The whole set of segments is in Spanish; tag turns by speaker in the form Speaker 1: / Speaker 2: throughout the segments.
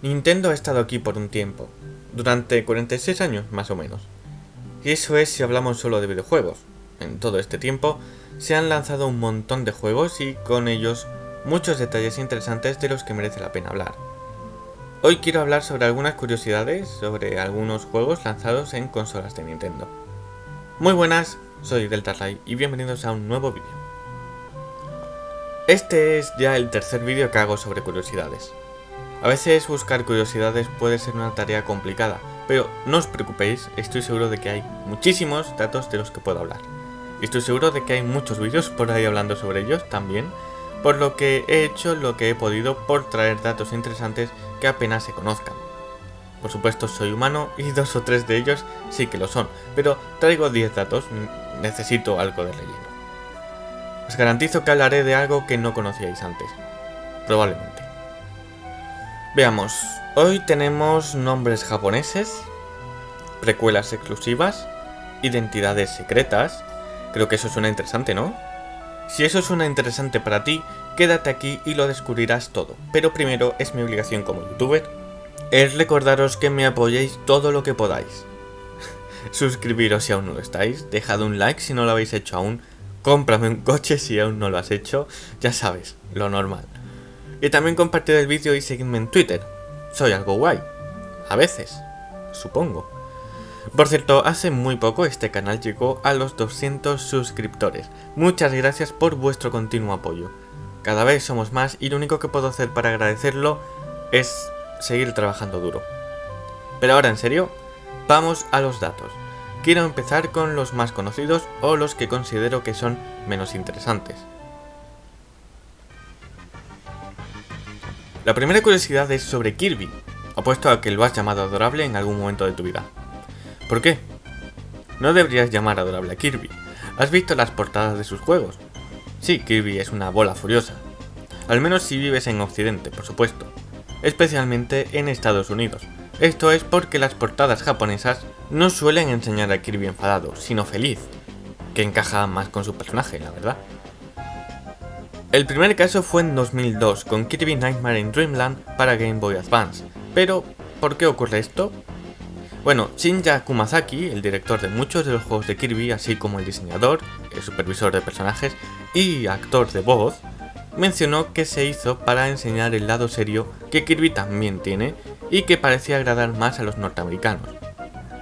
Speaker 1: Nintendo ha estado aquí por un tiempo, durante 46 años más o menos. Y eso es si hablamos solo de videojuegos. En todo este tiempo se han lanzado un montón de juegos y con ellos muchos detalles interesantes de los que merece la pena hablar. Hoy quiero hablar sobre algunas curiosidades sobre algunos juegos lanzados en consolas de Nintendo. Muy buenas, soy Deltarly y bienvenidos a un nuevo vídeo. Este es ya el tercer vídeo que hago sobre curiosidades. A veces buscar curiosidades puede ser una tarea complicada, pero no os preocupéis, estoy seguro de que hay muchísimos datos de los que puedo hablar. Estoy seguro de que hay muchos vídeos por ahí hablando sobre ellos también, por lo que he hecho lo que he podido por traer datos interesantes que apenas se conozcan. Por supuesto soy humano y dos o tres de ellos sí que lo son, pero traigo 10 datos, necesito algo de relleno. Os garantizo que hablaré de algo que no conocíais antes, probablemente. Veamos, hoy tenemos nombres japoneses, precuelas exclusivas, identidades secretas, creo que eso suena interesante, ¿no? Si eso suena interesante para ti, quédate aquí y lo descubrirás todo, pero primero es mi obligación como youtuber, es recordaros que me apoyéis todo lo que podáis. Suscribiros si aún no lo estáis, dejad un like si no lo habéis hecho aún, cómprame un coche si aún no lo has hecho, ya sabes, lo normal. Y también compartir el vídeo y seguidme en Twitter. Soy algo guay. A veces. Supongo. Por cierto, hace muy poco este canal llegó a los 200 suscriptores. Muchas gracias por vuestro continuo apoyo. Cada vez somos más y lo único que puedo hacer para agradecerlo es seguir trabajando duro. Pero ahora en serio, vamos a los datos. Quiero empezar con los más conocidos o los que considero que son menos interesantes. La primera curiosidad es sobre Kirby. Apuesto a que lo has llamado adorable en algún momento de tu vida. ¿Por qué? No deberías llamar adorable a Kirby. ¿Has visto las portadas de sus juegos? Sí, Kirby es una bola furiosa. Al menos si vives en Occidente, por supuesto. Especialmente en Estados Unidos. Esto es porque las portadas japonesas no suelen enseñar a Kirby enfadado, sino feliz. Que encaja más con su personaje, la verdad. El primer caso fue en 2002 con Kirby Nightmare in Dreamland para Game Boy Advance, pero ¿por qué ocurre esto? Bueno, Shinja Kumazaki, el director de muchos de los juegos de Kirby, así como el diseñador, el supervisor de personajes y actor de voz, mencionó que se hizo para enseñar el lado serio que Kirby también tiene y que parecía agradar más a los norteamericanos.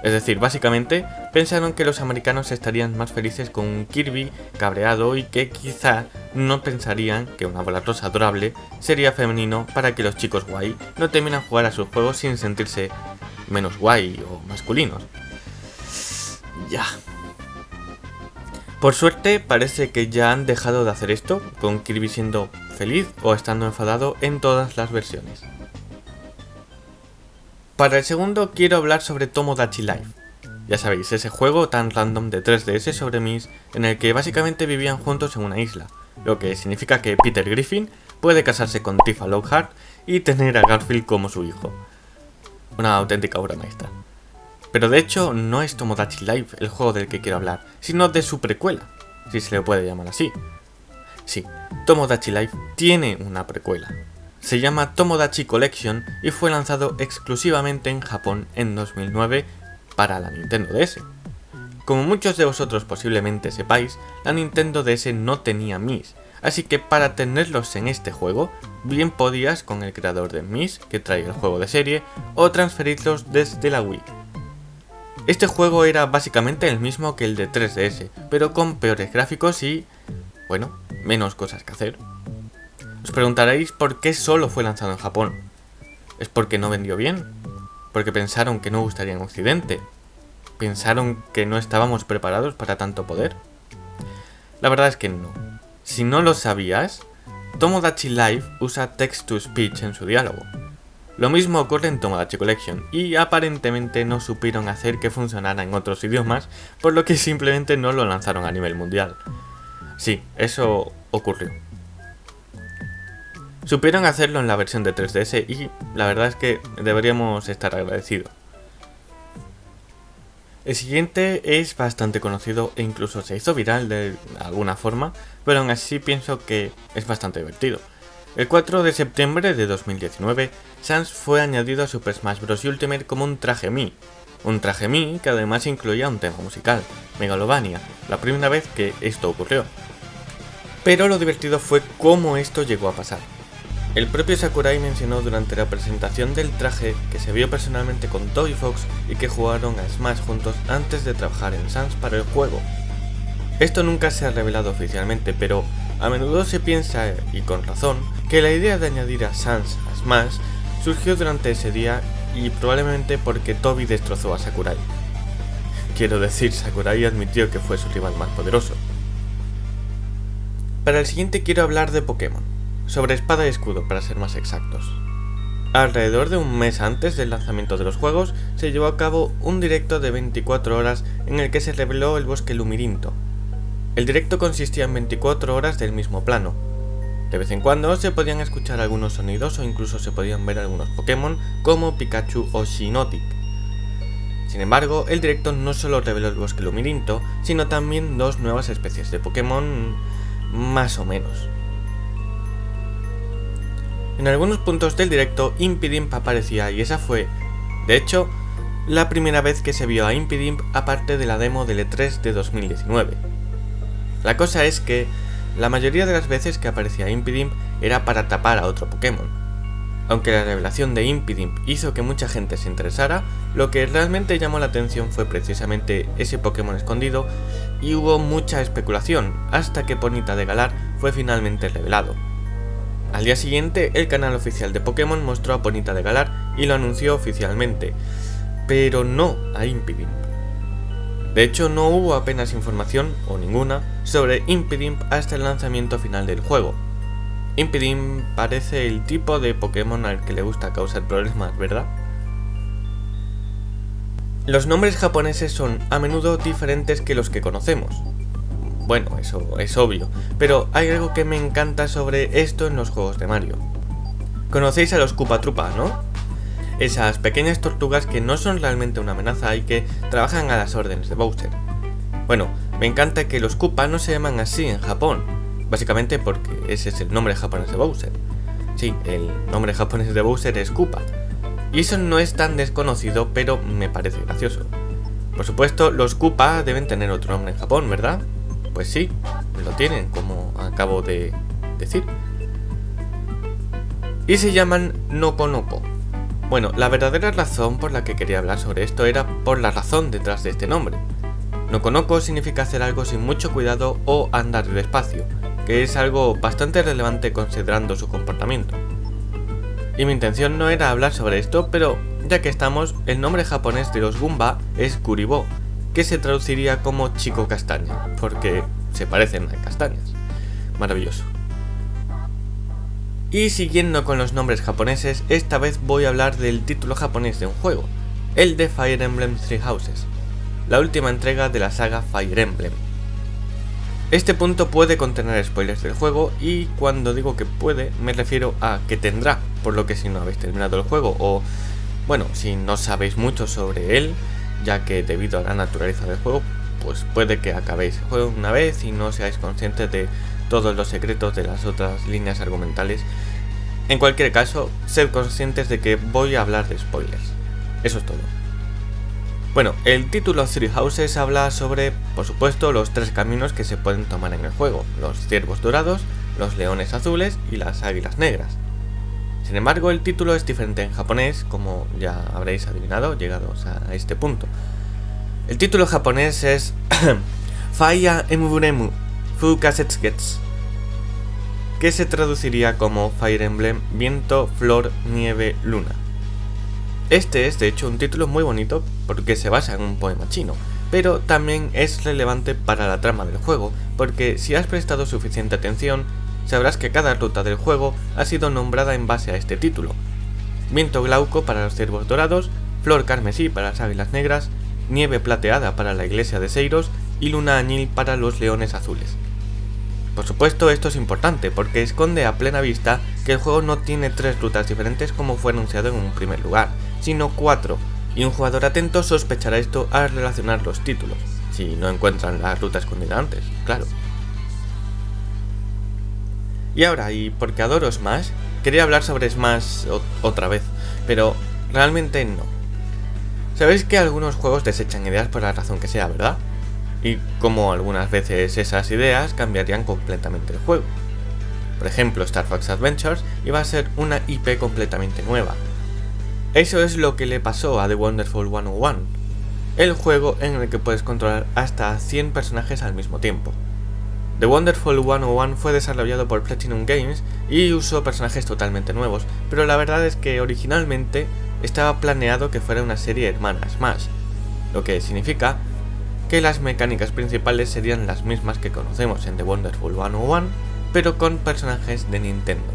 Speaker 1: Es decir, básicamente pensaron que los americanos estarían más felices con un Kirby cabreado y que quizá no pensarían que una bola adorable sería femenino para que los chicos guay no terminan jugar a sus juegos sin sentirse menos guay o masculinos. Ya. Por suerte parece que ya han dejado de hacer esto, con Kirby siendo feliz o estando enfadado en todas las versiones. Para el segundo quiero hablar sobre Tomodachi Life. Ya sabéis, ese juego tan random de 3DS sobre Mis en el que básicamente vivían juntos en una isla, lo que significa que Peter Griffin puede casarse con Tifa Lockhart y tener a Garfield como su hijo. Una auténtica obra maestra. Pero de hecho no es Tomodachi Life el juego del que quiero hablar, sino de su precuela, si se le puede llamar así. Sí, Tomodachi Life tiene una precuela, se llama Tomodachi Collection y fue lanzado exclusivamente en Japón en 2009 para la Nintendo DS. Como muchos de vosotros posiblemente sepáis, la Nintendo DS no tenía Mis, así que para tenerlos en este juego, bien podías con el creador de Mis, que trae el juego de serie, o transferirlos desde la Wii. Este juego era básicamente el mismo que el de 3DS, pero con peores gráficos y, bueno, menos cosas que hacer. Os preguntaréis por qué solo fue lanzado en Japón. ¿Es porque no vendió bien? ¿Porque pensaron que no gustaría en Occidente? ¿Pensaron que no estábamos preparados para tanto poder? La verdad es que no. Si no lo sabías, Tomodachi Life usa text-to-speech en su diálogo. Lo mismo ocurre en Tomodachi Collection, y aparentemente no supieron hacer que funcionara en otros idiomas, por lo que simplemente no lo lanzaron a nivel mundial. Sí, eso ocurrió. Supieron hacerlo en la versión de 3DS y la verdad es que deberíamos estar agradecidos. El siguiente es bastante conocido e incluso se hizo viral de alguna forma, pero aún así pienso que es bastante divertido. El 4 de septiembre de 2019, Sans fue añadido a Super Smash Bros. Ultimate como un traje Mi. Un traje Mi que además incluía un tema musical, Megalovania, la primera vez que esto ocurrió. Pero lo divertido fue cómo esto llegó a pasar. El propio Sakurai mencionó durante la presentación del traje que se vio personalmente con Toy Fox y que jugaron a Smash juntos antes de trabajar en Sans para el juego. Esto nunca se ha revelado oficialmente, pero a menudo se piensa, y con razón, que la idea de añadir a Sans a Smash surgió durante ese día y probablemente porque Toby destrozó a Sakurai. Quiero decir, Sakurai admitió que fue su rival más poderoso. Para el siguiente quiero hablar de Pokémon, sobre espada y escudo para ser más exactos. Alrededor de un mes antes del lanzamiento de los juegos, se llevó a cabo un directo de 24 horas en el que se reveló el bosque Lumirinto, el directo consistía en 24 horas del mismo plano. De vez en cuando se podían escuchar algunos sonidos o incluso se podían ver algunos Pokémon como Pikachu o Shinotic. Sin embargo, el directo no solo reveló el bosque lumirinto, sino también dos nuevas especies de Pokémon más o menos. En algunos puntos del directo Impidimp aparecía y esa fue, de hecho, la primera vez que se vio a Impidimp aparte de la demo del E3 de 2019. La cosa es que la mayoría de las veces que aparecía Impidimp era para tapar a otro Pokémon. Aunque la revelación de Impidimp hizo que mucha gente se interesara, lo que realmente llamó la atención fue precisamente ese Pokémon escondido y hubo mucha especulación hasta que Ponita de Galar fue finalmente revelado. Al día siguiente, el canal oficial de Pokémon mostró a Ponita de Galar y lo anunció oficialmente, pero no a Impidimp. De hecho, no hubo apenas información, o ninguna, sobre Impidimp hasta el lanzamiento final del juego. Impidimp parece el tipo de Pokémon al que le gusta causar problemas, ¿verdad? Los nombres japoneses son a menudo diferentes que los que conocemos. Bueno, eso es obvio, pero hay algo que me encanta sobre esto en los juegos de Mario. Conocéis a los Koopa Troopa, ¿no? esas pequeñas tortugas que no son realmente una amenaza y que trabajan a las órdenes de Bowser. Bueno, me encanta que los Koopa no se llaman así en Japón, básicamente porque ese es el nombre japonés de Bowser. Sí, el nombre japonés de Bowser es Koopa. Y eso no es tan desconocido, pero me parece gracioso. Por supuesto, los Koopa deben tener otro nombre en Japón, ¿verdad? Pues sí, lo tienen, como acabo de decir. Y se llaman Nokonoko. Bueno, la verdadera razón por la que quería hablar sobre esto era por la razón detrás de este nombre. Nokonoko significa hacer algo sin mucho cuidado o andar despacio, que es algo bastante relevante considerando su comportamiento. Y mi intención no era hablar sobre esto, pero ya que estamos, el nombre japonés de los Goomba es Kuribo, que se traduciría como chico castaña, porque se parecen a castañas. Maravilloso. Y siguiendo con los nombres japoneses, esta vez voy a hablar del título japonés de un juego, el de Fire Emblem Three Houses, la última entrega de la saga Fire Emblem. Este punto puede contener spoilers del juego y cuando digo que puede me refiero a que tendrá, por lo que si no habéis terminado el juego o, bueno, si no sabéis mucho sobre él, ya que debido a la naturaleza del juego, pues puede que acabéis el juego una vez y no seáis conscientes de todos los secretos de las otras líneas argumentales. En cualquier caso, sed conscientes de que voy a hablar de spoilers. Eso es todo. Bueno, el título Three Houses habla sobre, por supuesto, los tres caminos que se pueden tomar en el juego, los ciervos dorados, los leones azules y las águilas negras. Sin embargo, el título es diferente en japonés, como ya habréis adivinado llegados a este punto. El título japonés es Faya Emuremu Fukasetsgets, que se traduciría como Fire Emblem Viento, Flor, Nieve, Luna. Este es de hecho un título muy bonito porque se basa en un poema chino, pero también es relevante para la trama del juego, porque si has prestado suficiente atención, sabrás que cada ruta del juego ha sido nombrada en base a este título. Viento glauco para los ciervos dorados, flor carmesí para las águilas negras, nieve plateada para la iglesia de Seiros y luna añil para los leones azules. Por supuesto esto es importante porque esconde a plena vista que el juego no tiene tres rutas diferentes como fue anunciado en un primer lugar, sino cuatro, y un jugador atento sospechará esto al relacionar los títulos, si no encuentran la ruta escondida antes, claro. Y ahora, y porque adoro Smash, quería hablar sobre Smash otra vez, pero realmente no. Sabéis que algunos juegos desechan ideas por la razón que sea, ¿verdad? Y como algunas veces esas ideas cambiarían completamente el juego. Por ejemplo, Star Fox Adventures iba a ser una IP completamente nueva. Eso es lo que le pasó a The Wonderful 101, el juego en el que puedes controlar hasta 100 personajes al mismo tiempo. The Wonderful 101 fue desarrollado por Platinum Games y usó personajes totalmente nuevos, pero la verdad es que originalmente estaba planeado que fuera una serie hermana Smash, lo que significa que las mecánicas principales serían las mismas que conocemos en The Wonderful 101, pero con personajes de Nintendo.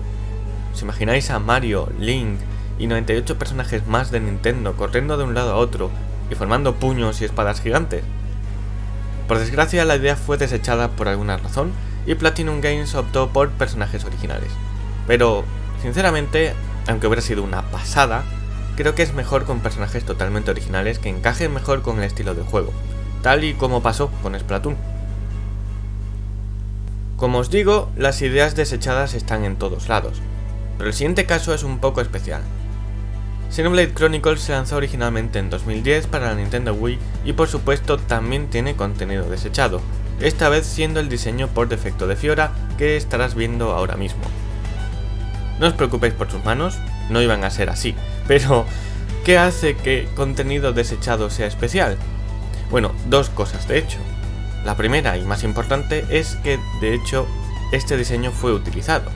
Speaker 1: ¿Os imagináis a Mario, Link y 98 personajes más de Nintendo corriendo de un lado a otro y formando puños y espadas gigantes? Por desgracia la idea fue desechada por alguna razón y Platinum Games optó por personajes originales. Pero, sinceramente, aunque hubiera sido una pasada, creo que es mejor con personajes totalmente originales que encajen mejor con el estilo de juego, tal y como pasó con Splatoon. Como os digo, las ideas desechadas están en todos lados, pero el siguiente caso es un poco especial, Xenoblade Chronicles se lanzó originalmente en 2010 para la Nintendo Wii y por supuesto también tiene contenido desechado, esta vez siendo el diseño por defecto de Fiora que estarás viendo ahora mismo. No os preocupéis por sus manos, no iban a ser así, pero ¿qué hace que contenido desechado sea especial? Bueno, dos cosas de hecho. La primera y más importante es que de hecho este diseño fue utilizado.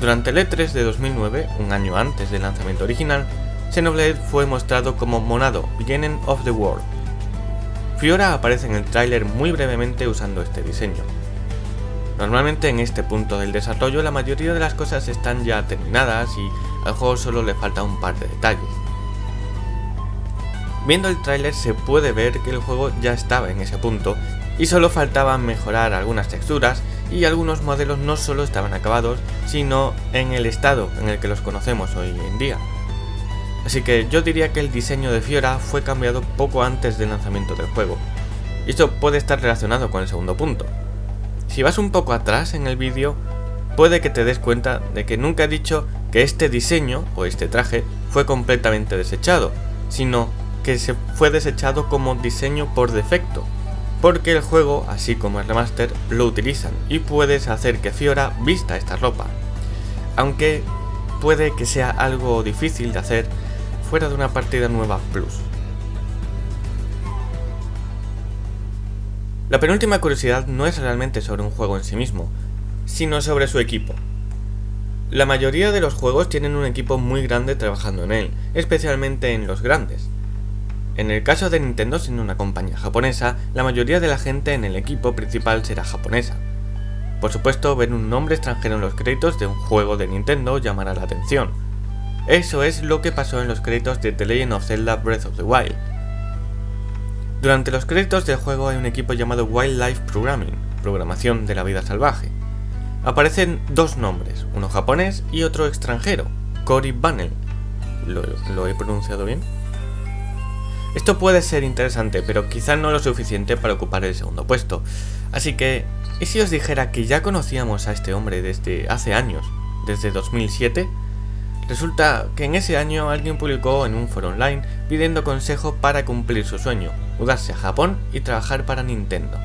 Speaker 1: Durante el E3 de 2009, un año antes del lanzamiento original, Xenoblade fue mostrado como Monado, Beginning of the World. Fiora aparece en el tráiler muy brevemente usando este diseño. Normalmente en este punto del desarrollo la mayoría de las cosas están ya terminadas y al juego solo le falta un par de detalles. Viendo el tráiler se puede ver que el juego ya estaba en ese punto y solo faltaba mejorar algunas texturas y algunos modelos no solo estaban acabados, sino en el estado en el que los conocemos hoy en día. Así que yo diría que el diseño de Fiora fue cambiado poco antes del lanzamiento del juego. Y esto puede estar relacionado con el segundo punto. Si vas un poco atrás en el vídeo, puede que te des cuenta de que nunca he dicho que este diseño o este traje fue completamente desechado, sino que se fue desechado como diseño por defecto, porque el juego, así como el remaster, lo utilizan y puedes hacer que Fiora vista esta ropa. Aunque puede que sea algo difícil de hacer fuera de una partida nueva Plus. La penúltima curiosidad no es realmente sobre un juego en sí mismo, sino sobre su equipo. La mayoría de los juegos tienen un equipo muy grande trabajando en él, especialmente en los grandes. En el caso de Nintendo, siendo una compañía japonesa, la mayoría de la gente en el equipo principal será japonesa. Por supuesto, ver un nombre extranjero en los créditos de un juego de Nintendo llamará la atención, eso es lo que pasó en los créditos de The Legend of Zelda Breath of the Wild. Durante los créditos del juego hay un equipo llamado Wildlife Programming, programación de la vida salvaje. Aparecen dos nombres, uno japonés y otro extranjero, Cory Bunnell. ¿Lo, ¿Lo, he pronunciado bien? Esto puede ser interesante, pero quizá no lo suficiente para ocupar el segundo puesto. Así que, ¿y si os dijera que ya conocíamos a este hombre desde hace años, desde 2007? Resulta que en ese año alguien publicó en un foro online pidiendo consejo para cumplir su sueño, mudarse a Japón y trabajar para Nintendo.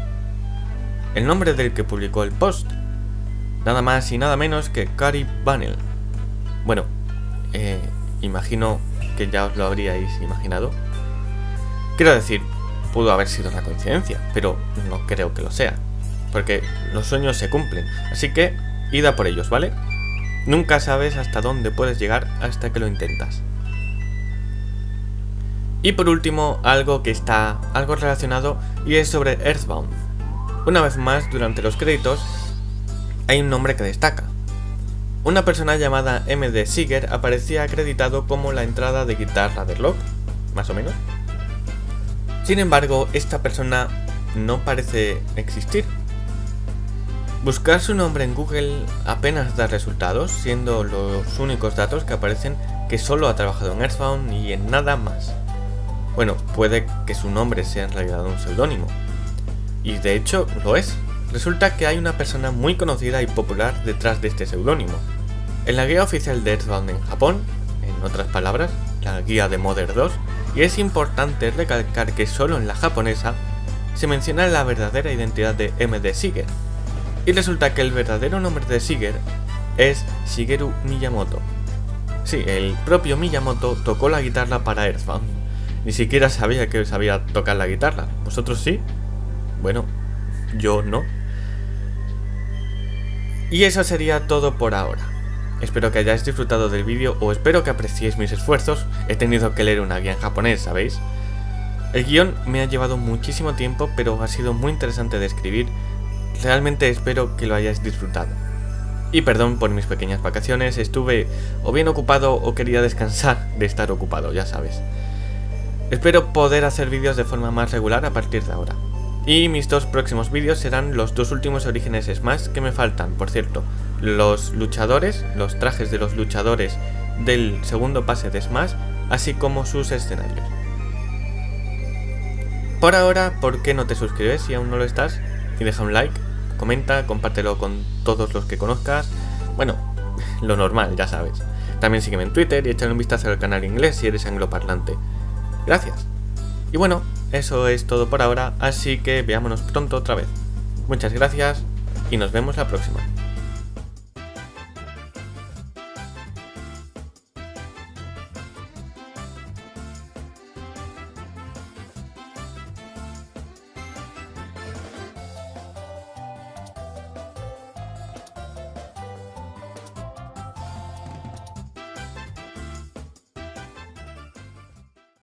Speaker 1: El nombre del que publicó el post, nada más y nada menos que Cary Bunnell. Bueno, eh, imagino que ya os lo habríais imaginado. Quiero decir, pudo haber sido una coincidencia, pero no creo que lo sea, porque los sueños se cumplen, así que id a por ellos, ¿vale? Nunca sabes hasta dónde puedes llegar hasta que lo intentas. Y por último, algo que está algo relacionado y es sobre Earthbound. Una vez más, durante los créditos, hay un nombre que destaca. Una persona llamada MD Seeger aparecía acreditado como la entrada de guitarra de Lock, más o menos. Sin embargo, esta persona no parece existir, Buscar su nombre en Google apenas da resultados, siendo los únicos datos que aparecen que solo ha trabajado en Earthbound y en nada más. Bueno, puede que su nombre sea en realidad un seudónimo. Y de hecho lo es, Resulta que hay una persona muy conocida y popular detrás de este seudónimo. En la guía oficial de Earthbound en Japón, en otras palabras, la guía de Mother 2, y es importante recalcar que solo en la japonesa se menciona la verdadera identidad de MD Siger. Y resulta que el verdadero nombre de Siger es Shigeru Miyamoto. Sí, el propio Miyamoto tocó la guitarra para Earthbound. Ni siquiera sabía que sabía tocar la guitarra. ¿Vosotros sí? Bueno, yo no. Y eso sería todo por ahora. Espero que hayáis disfrutado del vídeo o espero que apreciéis mis esfuerzos. He tenido que leer una guía en japonés, ¿sabéis? El guion me ha llevado muchísimo tiempo, pero ha sido muy interesante de escribir. Realmente espero que lo hayáis disfrutado. Y perdón por mis pequeñas vacaciones, estuve o bien ocupado o quería descansar de estar ocupado, ya sabes. Espero poder hacer vídeos de forma más regular a partir de ahora. Y mis dos próximos vídeos serán los dos últimos orígenes Smash que me faltan, por cierto. Los luchadores, los trajes de los luchadores del segundo pase de Smash, así como sus escenarios. Por ahora, ¿por qué no te suscribes si aún no lo estás? Y deja un like, comenta, compártelo con todos los que conozcas. Bueno, lo normal, ya sabes. También sígueme en Twitter y échale un vistazo al canal inglés si eres angloparlante. Gracias. Y bueno, eso es todo por ahora, así que veámonos pronto otra vez. Muchas gracias y nos vemos la próxima.